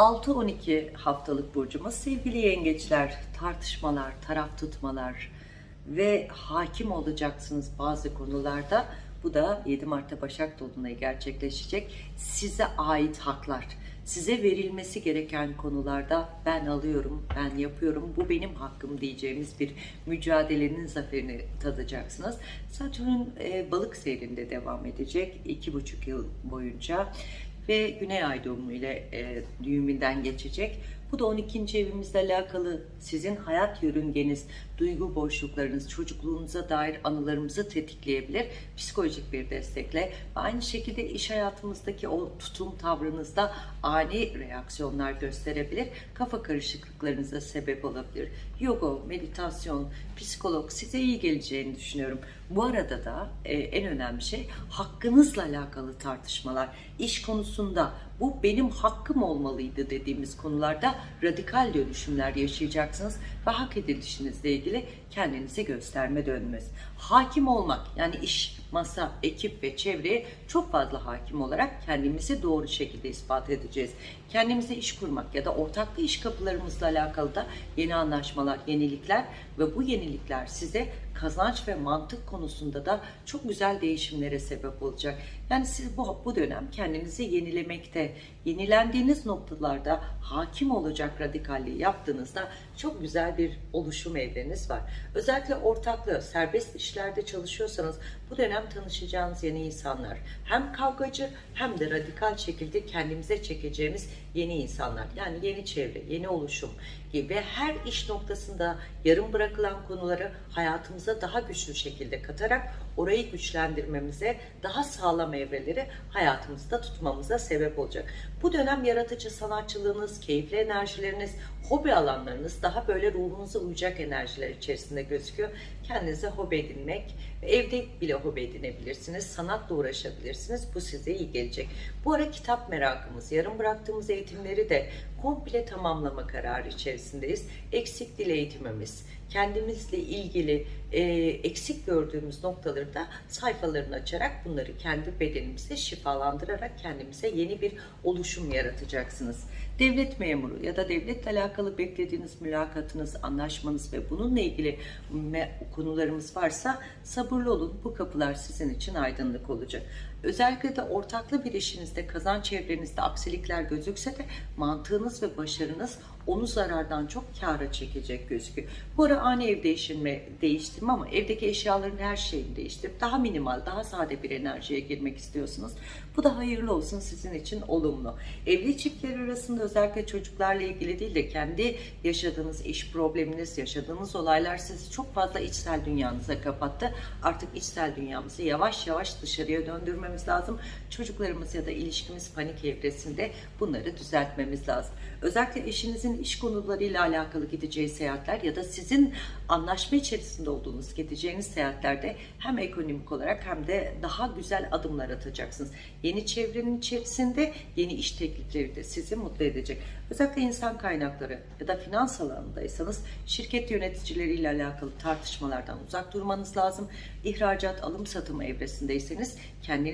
6-12 haftalık burcumuz sevgili yengeçler, tartışmalar, taraf tutmalar ve hakim olacaksınız bazı konularda. Bu da 7 Mart'ta Başak Dolunayı gerçekleşecek. Size ait haklar, size verilmesi gereken konularda ben alıyorum, ben yapıyorum, bu benim hakkım diyeceğimiz bir mücadelenin zaferini tadacaksınız. Satürn e, balık seyrinde devam edecek 2,5 yıl boyunca ve Güney Ay doğumu ile e, düğümünden geçecek. Bu da 12. evimizle alakalı sizin hayat yörüngeniz, duygu boşluklarınız, çocukluğunuza dair anılarımızı tetikleyebilir. Psikolojik bir destekle ve aynı şekilde iş hayatımızdaki o tutum tavrınızda ani reaksiyonlar gösterebilir. Kafa karışıklıklarınıza sebep olabilir. Yoga, meditasyon, psikolog size iyi geleceğini düşünüyorum. Bu arada da e, en önemli şey hakkınızla alakalı tartışmalar. İş konusunda bu benim hakkım olmalıydı dediğimiz konularda radikal dönüşümler yaşayacaksınız ve hak edilişinizle ilgili kendinizi gösterme dönmez. Hakim olmak yani iş, masa, ekip ve çevreye çok fazla hakim olarak kendimizi doğru şekilde ispat edeceğiz. Kendimize iş kurmak ya da ortaklı iş kapılarımızla alakalı da yeni anlaşmalar, yenilikler ve bu yenilikler size kazanç ve mantık konusunda da çok güzel değişimlere sebep olacak. Yani siz bu, bu dönem kendinizi yenilemekte, yenilendiğiniz noktalarda hakim olacak radikalliği yaptığınızda çok güzel bir oluşum evreniz var. Özellikle ortaklı, serbest işlerde çalışıyorsanız bu dönem tanışacağınız yeni insanlar hem kavgacı hem de radikal şekilde kendimize çekeceğimiz yeni insanlar. Yani yeni çevre, yeni oluşum gibi her iş noktasında yarım bırakılan konuları hayatımıza daha güçlü şekilde katarak orayı güçlendirmemize, daha sağlam evreleri hayatımızda tutmamıza sebep olacak. Bu dönem yaratıcı sanatçılığınız, keyifli enerjileriniz, hobi alanlarınız daha böyle ruhunuza uyacak enerjiler içerisinde gözüküyor. Kendinize hobi edinmek, evde bile hobi edinebilirsiniz, sanatla uğraşabilirsiniz. Bu size iyi gelecek. Bu ara kitap merakımız, yarım bıraktığımız eğitimleri de komple tamamlama kararı içerisindeyiz. Eksik dil eğitimimiz, kendimizle ilgili e, eksik gördüğümüz noktaları da sayfalarını açarak bunları kendi bedenimize şifalandırarak kendimize yeni bir oluşum yaratacaksınız. Devlet memuru ya da devletle alakalı beklediğiniz mülakatınız, anlaşmanız ve bununla ilgili konularımız varsa sabırlı olun. Bu kapılar sizin için aydınlık olacak. Özellikle de ortaklı bir işinizde, kazanç çevrenizde aksilikler gözükse de mantığınız ve başarınız onu zarardan çok kâra çekecek gözüküyor. Bu ara ani ev değiştirme, değiştirme ama evdeki eşyaların her şeyini değiştirip daha minimal, daha sade bir enerjiye girmek istiyorsunuz. Bu da hayırlı olsun sizin için olumlu. Evli çiftler arasında özellikle çocuklarla ilgili değil de kendi yaşadığınız iş probleminiz, yaşadığınız olaylar sizi çok fazla içsel dünyanıza kapattı. Artık içsel dünyamızı yavaş yavaş dışarıya döndürmemiz lazım. Çocuklarımız ya da ilişkimiz panik evresinde bunları düzeltmemiz lazım. Özellikle eşinizin iş konularıyla alakalı gideceği seyahatler ya da sizin anlaşma içerisinde olduğunuz gideceğiniz seyahatlerde hem ekonomik olarak hem de daha güzel adımlar atacaksınız. Yeni çevrenin içerisinde yeni iş teklifleri de sizi mutlu edecek. Özellikle insan kaynakları ya da finans alanındaysanız şirket yöneticileriyle alakalı tartışmalardan uzak durmanız lazım. İhracat, alım satım evresindeyseniz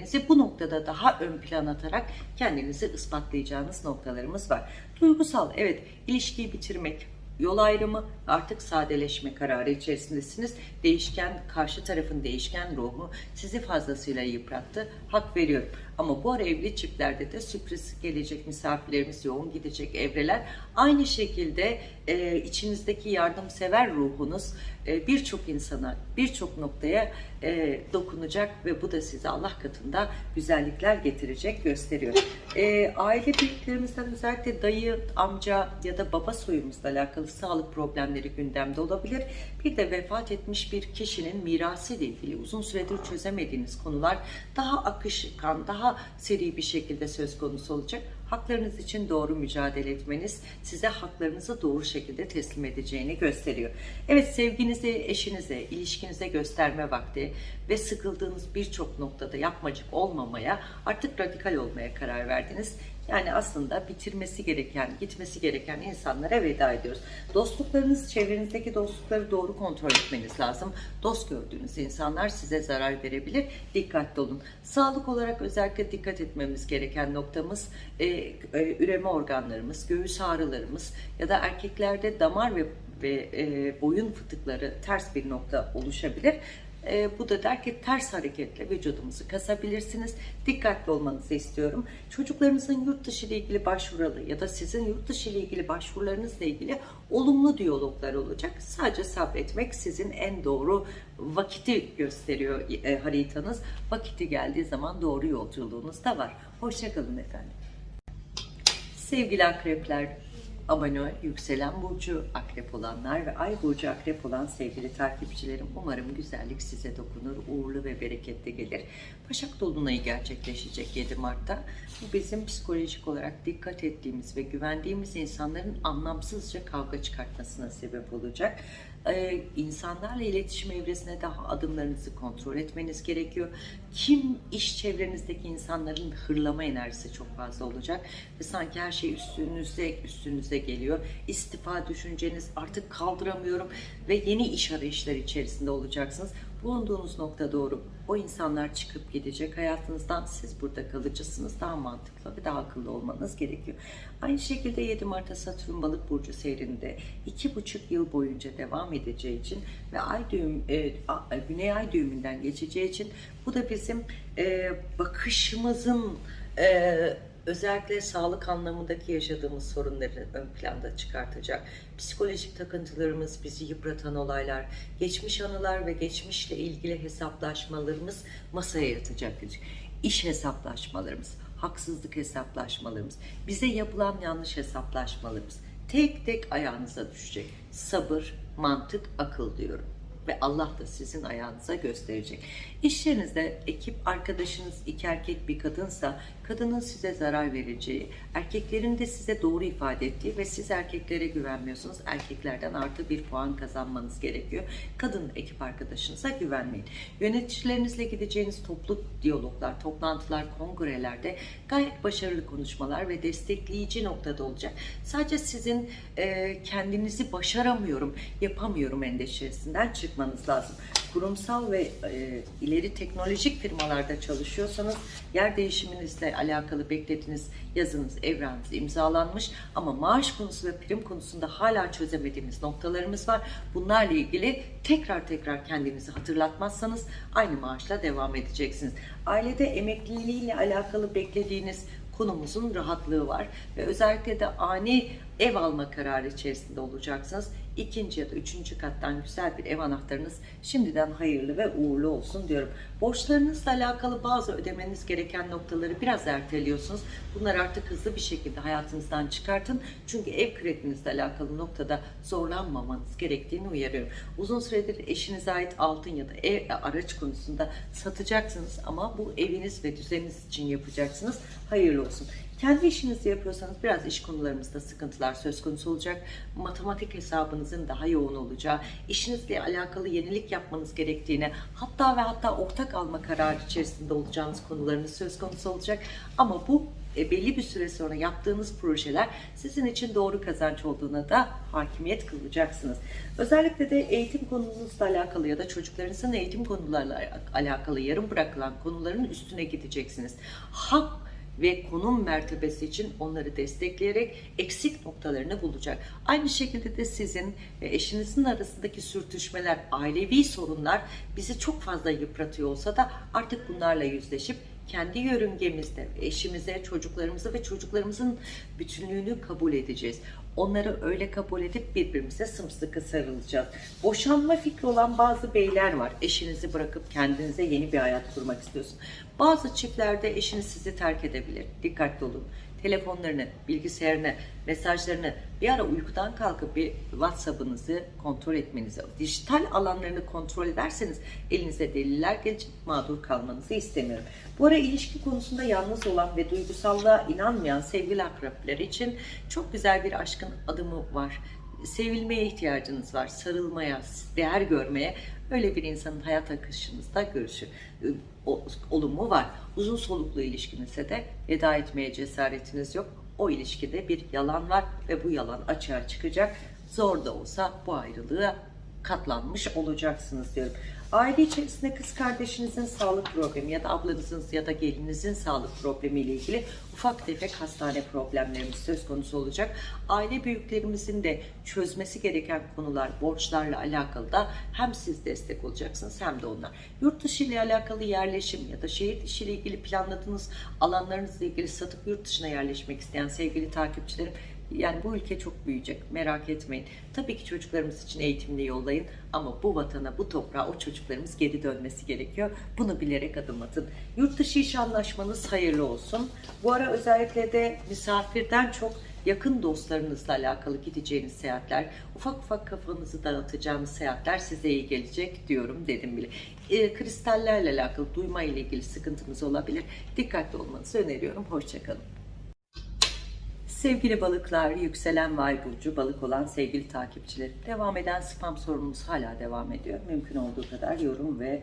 kendinizi bu noktada daha ön plan atarak kendinizi ispatlayacağınız noktalarımız var. Duygusal, evet ilişkiyi bitirmek, yol ayrımı artık sadeleşme kararı içerisindesiniz. Değişken, karşı tarafın değişken ruhu sizi fazlasıyla yıprattı. Hak veriyorum. Ama bu ara evli çiftlerde de sürpriz gelecek misafirlerimiz yoğun gidecek evreler. Aynı şekilde e, içinizdeki yardımsever ruhunuz e, birçok insana, birçok noktaya e, dokunacak ve bu da size Allah katında güzellikler getirecek gösteriyor. E, aile büyüklerimizden özellikle dayı, amca ya da baba soyumuzla alakalı sağlık problemleri gündemde olabilir. Bir de vefat etmiş bir kişinin mirası ile ilgili uzun süredir çözemediğiniz konular daha akışkan, daha daha seri bir şekilde söz konusu olacak. Haklarınız için doğru mücadele etmeniz size haklarınızı doğru şekilde teslim edeceğini gösteriyor. Evet sevginizi eşinize, ilişkinize gösterme vakti ve sıkıldığınız birçok noktada yapmacık olmamaya, artık radikal olmaya karar verdiniz. Yani aslında bitirmesi gereken, gitmesi gereken insanlara veda ediyoruz. Dostluklarınız, çevrenizdeki dostlukları doğru kontrol etmeniz lazım. Dost gördüğünüz insanlar size zarar verebilir. Dikkatli olun. Sağlık olarak özellikle dikkat etmemiz gereken noktamız e, e, üreme organlarımız, göğüs ağrılarımız ya da erkeklerde damar ve ve e, boyun fıtıkları ters bir nokta oluşabilir. E, bu da der ki ters hareketle vücudunuzu kasabilirsiniz. Dikkatli olmanızı istiyorum. Çocuklarınızın yurt dışı ile ilgili başvuruları ya da sizin yurt dışı ile ilgili başvurularınızla ilgili olumlu diyaloglar olacak. Sadece sabretmek sizin en doğru vakiti gösteriyor e, haritanız. Vakiti geldiği zaman doğru yolculuğunuz da var. Hoşçakalın efendim. Sevgili akrepler, abone yükselen burcu akrep olanlar ve ay burcu akrep olan sevgili takipçilerim umarım güzellik size dokunur, uğurlu ve bereketli gelir. Başak Dolunay'ı gerçekleşecek 7 Mart'ta. Bu bizim psikolojik olarak dikkat ettiğimiz ve güvendiğimiz insanların anlamsızca kavga çıkartmasına sebep olacak. Ee, insanlarla iletişim evresine daha adımlarınızı kontrol etmeniz gerekiyor. Kim iş çevrenizdeki insanların hırlama enerjisi çok fazla olacak ve sanki her şey üstünüze üstünüze geliyor. İstifa düşünceniz artık kaldıramıyorum ve yeni iş arayışları içerisinde olacaksınız. Bulunduğunuz nokta doğru. O insanlar çıkıp gidecek hayatınızdan. Siz burada kalıcısınız. Daha mantıklı ve daha akıllı olmanız gerekiyor. Aynı şekilde 7 Mart'ta Satürn Balık Burcu seyrinde 2,5 yıl boyunca devam edeceği için ve ay düğüm, e, a- Güney Ay düğümünden geçeceği için bu da bizim e, bakışımızın e, özellikle sağlık anlamındaki yaşadığımız sorunları ön planda çıkartacak. Psikolojik takıntılarımız, bizi yıpratan olaylar, geçmiş anılar ve geçmişle ilgili hesaplaşmalarımız masaya yatacak. İş hesaplaşmalarımız, haksızlık hesaplaşmalarımız, bize yapılan yanlış hesaplaşmalarımız tek tek ayağınıza düşecek. Sabır, mantık, akıl diyorum ve Allah da sizin ayağınıza gösterecek. İş yerinizde ekip arkadaşınız iki erkek bir kadınsa kadının size zarar vereceği, erkeklerin de size doğru ifade ettiği ve siz erkeklere güvenmiyorsunuz. Erkeklerden artı bir puan kazanmanız gerekiyor. Kadın ekip arkadaşınıza güvenmeyin. Yöneticilerinizle gideceğiniz toplu diyaloglar, toplantılar, kongrelerde gayet başarılı konuşmalar ve destekleyici noktada olacak. Sadece sizin e, kendinizi başaramıyorum, yapamıyorum endişesinden çıkmanız lazım. Kurumsal ve e, ileri teknolojik firmalarda çalışıyorsanız yer değişiminizle alakalı beklediğiniz yazınız, evranınız imzalanmış ama maaş konusu ve prim konusunda hala çözemediğimiz noktalarımız var. Bunlarla ilgili tekrar tekrar kendinizi hatırlatmazsanız aynı maaşla devam edeceksiniz. Ailede emekliliğiyle alakalı beklediğiniz konumuzun rahatlığı var ve özellikle de ani ev alma kararı içerisinde olacaksınız. İkinci ya da üçüncü kattan güzel bir ev anahtarınız şimdiden hayırlı ve uğurlu olsun diyorum. Borçlarınızla alakalı bazı ödemeniz gereken noktaları biraz erteliyorsunuz. Bunları artık hızlı bir şekilde hayatınızdan çıkartın. Çünkü ev kredinizle alakalı noktada zorlanmamanız gerektiğini uyarıyorum. Uzun süredir eşinize ait altın ya da ev, araç konusunda satacaksınız ama bu eviniz ve düzeniniz için yapacaksınız. Hayırlı olsun. Kendi işinizi yapıyorsanız biraz iş konularımızda sıkıntılar söz konusu olacak. Matematik hesabınızın daha yoğun olacağı, işinizle alakalı yenilik yapmanız gerektiğine, hatta ve hatta ortak alma kararı içerisinde olacağınız konularınız söz konusu olacak. Ama bu e, belli bir süre sonra yaptığınız projeler sizin için doğru kazanç olduğuna da hakimiyet kılacaksınız. Özellikle de eğitim konunuzla alakalı ya da çocuklarınızın eğitim konularla alakalı yarım bırakılan konuların üstüne gideceksiniz. Hak ve konum mertebesi için onları destekleyerek eksik noktalarını bulacak. Aynı şekilde de sizin ve eşinizin arasındaki sürtüşmeler, ailevi sorunlar bizi çok fazla yıpratıyor olsa da artık bunlarla yüzleşip kendi yörüngemizde eşimize, çocuklarımıza ve çocuklarımızın bütünlüğünü kabul edeceğiz. Onları öyle kabul edip birbirimize sımsıkı sarılacağız. Boşanma fikri olan bazı beyler var. Eşinizi bırakıp kendinize yeni bir hayat kurmak istiyorsun. Bazı çiftlerde eşiniz sizi terk edebilir. Dikkatli olun. Telefonlarını, bilgisayarını, mesajlarını bir ara uykudan kalkıp bir WhatsApp'ınızı kontrol etmenizi, dijital alanlarını kontrol ederseniz elinize deliller gelecek, mağdur kalmanızı istemiyorum. Bu ara ilişki konusunda yalnız olan ve duygusallığa inanmayan sevgili akrepler için çok güzel bir aşkın adımı var. Sevilmeye ihtiyacınız var, sarılmaya, değer görmeye. Öyle bir insanın hayat akışınızda görüşü o- olumlu var. Uzun soluklu ilişkinizde de veda etmeye cesaretiniz yok. O ilişkide bir yalan var ve bu yalan açığa çıkacak. Zor da olsa bu ayrılığa katlanmış olacaksınız diyorum. Aile içerisinde kız kardeşinizin sağlık problemi ya da ablanızın ya da gelininizin sağlık problemi ile ilgili ufak tefek hastane problemlerimiz söz konusu olacak. Aile büyüklerimizin de çözmesi gereken konular, borçlarla alakalı da hem siz destek olacaksınız hem de onlar. Yurt dışı ile alakalı yerleşim ya da şehir dışı ile ilgili planladığınız alanlarınızla ilgili satıp yurt dışına yerleşmek isteyen sevgili takipçilerim yani bu ülke çok büyüyecek merak etmeyin. Tabii ki çocuklarımız için eğitimli yollayın ama bu vatana, bu toprağa o çocuklarımız geri dönmesi gerekiyor. Bunu bilerek adım atın. Yurt dışı iş anlaşmanız hayırlı olsun. Bu ara özellikle de misafirden çok yakın dostlarınızla alakalı gideceğiniz seyahatler, ufak ufak kafanızı dağıtacağınız seyahatler size iyi gelecek diyorum dedim bile. E, kristallerle alakalı duyma ile ilgili sıkıntımız olabilir. Dikkatli olmanızı öneriyorum. Hoşçakalın. Sevgili balıklar, yükselen vay burcu balık olan sevgili takipçilerim. Devam eden spam sorunumuz hala devam ediyor. Mümkün olduğu kadar yorum ve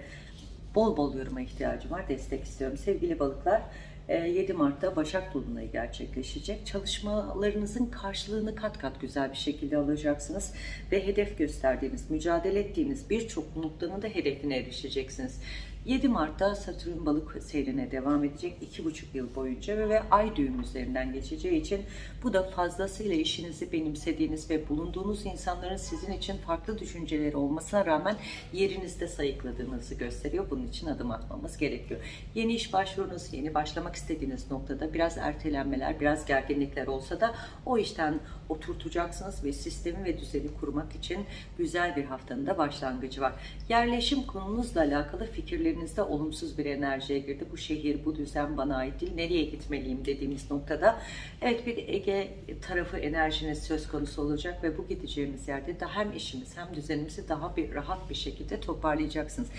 bol bol yoruma ihtiyacım var. Destek istiyorum. Sevgili balıklar, e, 7 Mart'ta Başak Dolunayı gerçekleşecek. Çalışmalarınızın karşılığını kat kat güzel bir şekilde alacaksınız. Ve hedef gösterdiğiniz, mücadele ettiğiniz birçok noktanın da hedefine erişeceksiniz. 7 Mart'ta Satürn balık seyrine devam edecek 2,5 yıl boyunca ve, ay düğüm üzerinden geçeceği için bu da fazlasıyla işinizi benimsediğiniz ve bulunduğunuz insanların sizin için farklı düşünceleri olmasına rağmen yerinizde sayıkladığınızı gösteriyor. Bunun için adım atmamız gerekiyor. Yeni iş başvurunuz, yeni başlamak istediğiniz noktada biraz ertelenmeler, biraz gerginlikler olsa da o işten oturtacaksınız ve sistemi ve düzeni kurmak için güzel bir haftanın da başlangıcı var. Yerleşim konunuzla alakalı fikirlerinizde olumsuz bir enerjiye girdi. Bu şehir, bu düzen bana ait değil. Nereye gitmeliyim dediğimiz noktada evet bir Ege tarafı enerjiniz söz konusu olacak ve bu gideceğimiz yerde de hem işimiz hem düzenimizi daha bir rahat bir şekilde toparlayacaksınız.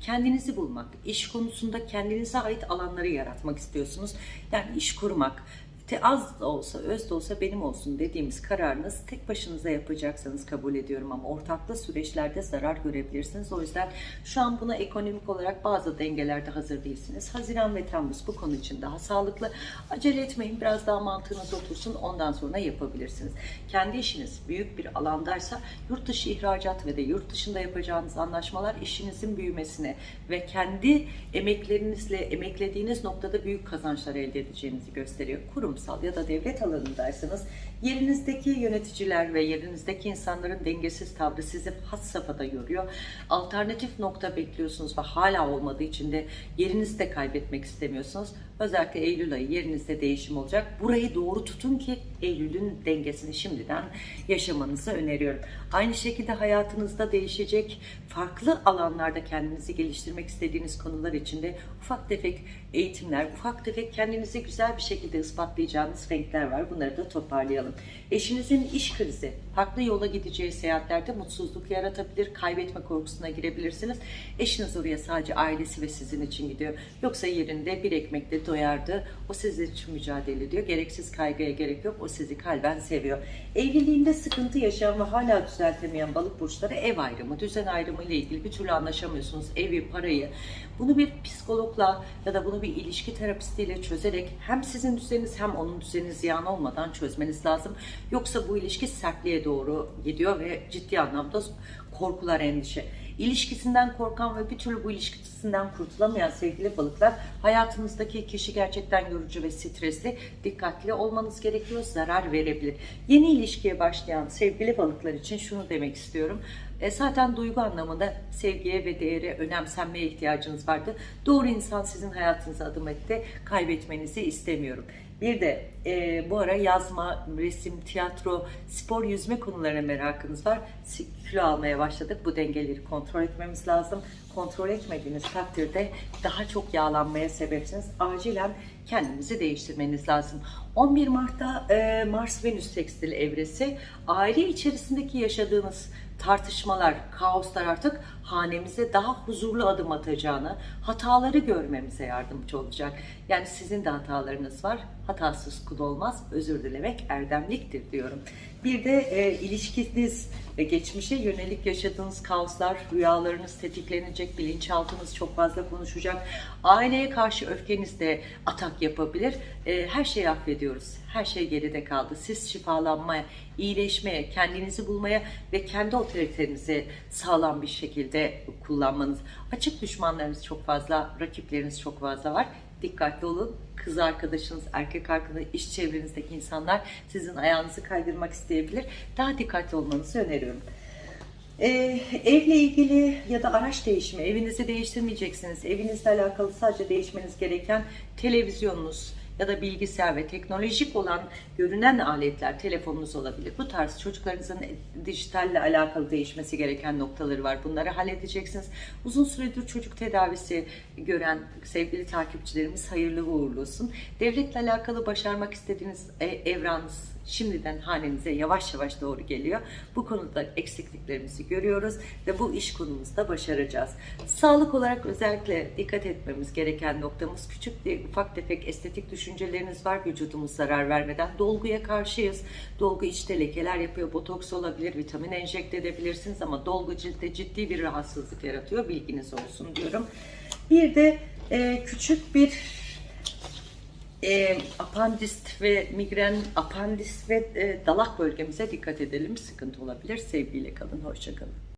Kendinizi bulmak, iş konusunda kendinize ait alanları yaratmak istiyorsunuz. Yani iş kurmak, te az da olsa, öz de olsa benim olsun dediğimiz kararınız tek başınıza yapacaksanız kabul ediyorum ama ortaklı süreçlerde zarar görebilirsiniz. O yüzden şu an buna ekonomik olarak bazı dengelerde hazır değilsiniz. Haziran ve Temmuz bu konu için daha sağlıklı. Acele etmeyin biraz daha mantığınız otursun ondan sonra yapabilirsiniz. Kendi işiniz büyük bir alandaysa yurt dışı ihracat ve de yurt dışında yapacağınız anlaşmalar işinizin büyümesine ve kendi emeklerinizle emeklediğiniz noktada büyük kazançlar elde edeceğinizi gösteriyor. Kurumsal ya da devlet alanındaysanız yerinizdeki yöneticiler ve yerinizdeki insanların dengesiz tavrı sizi had safhada yoruyor. Alternatif nokta bekliyorsunuz ve hala olmadığı için de yerinizi de kaybetmek istemiyorsunuz. Özellikle Eylül ayı yerinizde değişim olacak. Burayı doğru tutun ki Eylül'ün dengesini şimdiden yaşamanızı öneriyorum. Aynı şekilde hayatınızda değişecek farklı alanlarda kendinizi geliştirmek istediğiniz konular içinde ufak tefek eğitimler, ufak tefek kendinizi güzel bir şekilde ispatlayacağınız renkler var. Bunları da toparlayalım. Eşinizin iş krizi, farklı yola gideceği seyahatlerde mutsuzluk yaratabilir, kaybetme korkusuna girebilirsiniz. Eşiniz oraya sadece ailesi ve sizin için gidiyor. Yoksa yerinde bir ekmekle doyardı. O sizin için mücadele ediyor. Gereksiz kaygıya gerek yok. O sizi kalben seviyor. Evliliğinde sıkıntı yaşayan ve hala düzeltemeyen balık burçları ev ayrımı, düzen ayrımı ile ilgili bir türlü anlaşamıyorsunuz. Evi, parayı. Bunu bir psikologla ya da bunu bir ilişki terapistiyle çözerek hem sizin düzeniniz hem onun düzeni ziyan olmadan çözmeniz lazım. Yoksa bu ilişki sertliğe doğru gidiyor ve ciddi anlamda korkular, endişe. İlişkisinden korkan ve bir türlü bu ilişkisinden kurtulamayan sevgili balıklar hayatınızdaki kişi gerçekten yorucu ve stresli. Dikkatli olmanız gerekiyor, zarar verebilir. Yeni ilişkiye başlayan sevgili balıklar için şunu demek istiyorum. E, zaten duygu anlamında sevgiye ve değere, önemsenmeye ihtiyacınız vardı. Doğru insan sizin hayatınıza adım etti. Kaybetmenizi istemiyorum. Bir de e, bu ara yazma, resim, tiyatro, spor, yüzme konularına merakınız var. Kilo almaya başladık. Bu dengeleri kontrol etmemiz lazım. Kontrol etmediğiniz takdirde daha çok yağlanmaya sebepsiniz. Acilen kendinizi değiştirmeniz lazım. 11 Mart'ta e, Mars-Venüs tekstil evresi aile içerisindeki yaşadığınız tartışmalar, kaoslar artık hanemize daha huzurlu adım atacağını, hataları görmemize yardımcı olacak. Yani sizin de hatalarınız var. Hatasız kul olmaz. Özür dilemek erdemliktir diyorum. Bir de e, ilişkiniz ve geçmişe yönelik yaşadığınız kaoslar, rüyalarınız tetiklenecek, bilinçaltınız çok fazla konuşacak. Aileye karşı öfkeniz de atak yapabilir. E, her şeyi affediyoruz. Her şey geride kaldı. Siz şifalanmaya, iyileşmeye, kendinizi bulmaya ve kendi otoritenizi sağlam bir şekilde kullanmanız. Açık düşmanlarınız çok fazla, rakipleriniz çok fazla var. Dikkatli olun. Kız arkadaşınız, erkek arkadaşınız, iş çevrenizdeki insanlar sizin ayağınızı kaydırmak isteyebilir. Daha dikkatli olmanızı öneriyorum. Ee, evle ilgili ya da araç değişimi, evinizi değiştirmeyeceksiniz. Evinizle alakalı sadece değişmeniz gereken televizyonunuz ya da bilgisayar ve teknolojik olan görünen aletler, telefonunuz olabilir. Bu tarz çocuklarınızın dijitalle alakalı değişmesi gereken noktaları var. Bunları halledeceksiniz. Uzun süredir çocuk tedavisi gören sevgili takipçilerimiz hayırlı uğurlu olsun. Devletle alakalı başarmak istediğiniz e, evranınız şimdiden hanenize yavaş yavaş doğru geliyor. Bu konuda eksikliklerimizi görüyoruz ve bu iş konumuzda başaracağız. Sağlık olarak özellikle dikkat etmemiz gereken noktamız küçük bir ufak tefek estetik düşünceleriniz var vücudumuz zarar vermeden. Dolguya karşıyız. Dolgu içte lekeler yapıyor, botoks olabilir, vitamin enjekte edebilirsiniz ama dolgu ciltte ciddi bir rahatsızlık yaratıyor. Bilginiz olsun diyorum. Bir de e, küçük bir e, apandist ve migren, apandis ve e, dalak bölgemize dikkat edelim. Sıkıntı olabilir. Sevgiyle kalın, hoşça kalın.